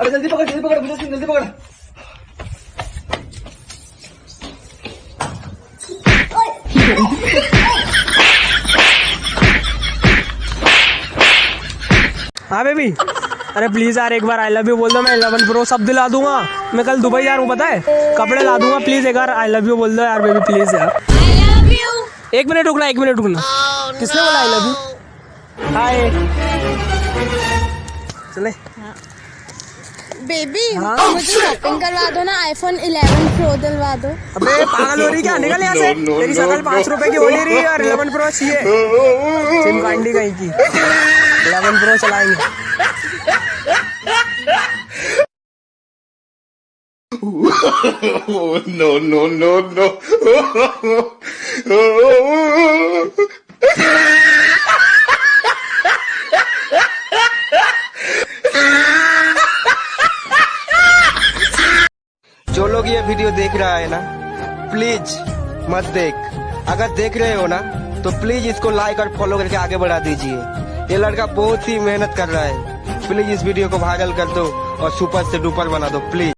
अरे जल्दी पकड़ जल्दी पकड़ मुझे जल्दी पकड़। हाँ बेबी अरे प्लीज़ यार एक बार आई लव यू बोल दो मैं इलेवन प्रो सब दिला दूँगा। मैं कल दुबई जा रहा हूँ पता है? कपड़े ला दूँगा प्लीज़ एक बार आई लव यू बोल दो यार बेबी प्लीज़ यार। एक मिनट रुकना एक मिनट रुकना। किसने बोला आई लव यू हाय चले। बेबी हाँ? मुझे शॉपिंग करवा दो ना आईफोन 11 प्रो दिलवा दो। अबे पागल हो रही क्या? निकल यहाँ से। तेरी शकल पाँच रुपए की हो नहीं रही और इलेवन प्रो चाहिए सिम कांडी कहीं की। इलेवन प्रो चलाएँगे। Oh, no, no, no, जो लोग ये वीडियो देख रहा है ना प्लीज़ मत देख। अगर देख रहे हो ना तो प्लीज़ इसको लाइक और फॉलो करके आगे बढ़ा दीजिए। ये लड़का बहुत ही मेहनत कर रहा है। प्लीज़ इस वीडियो को भागल कर दो और सुपर से डुपर बना दो प्लीज़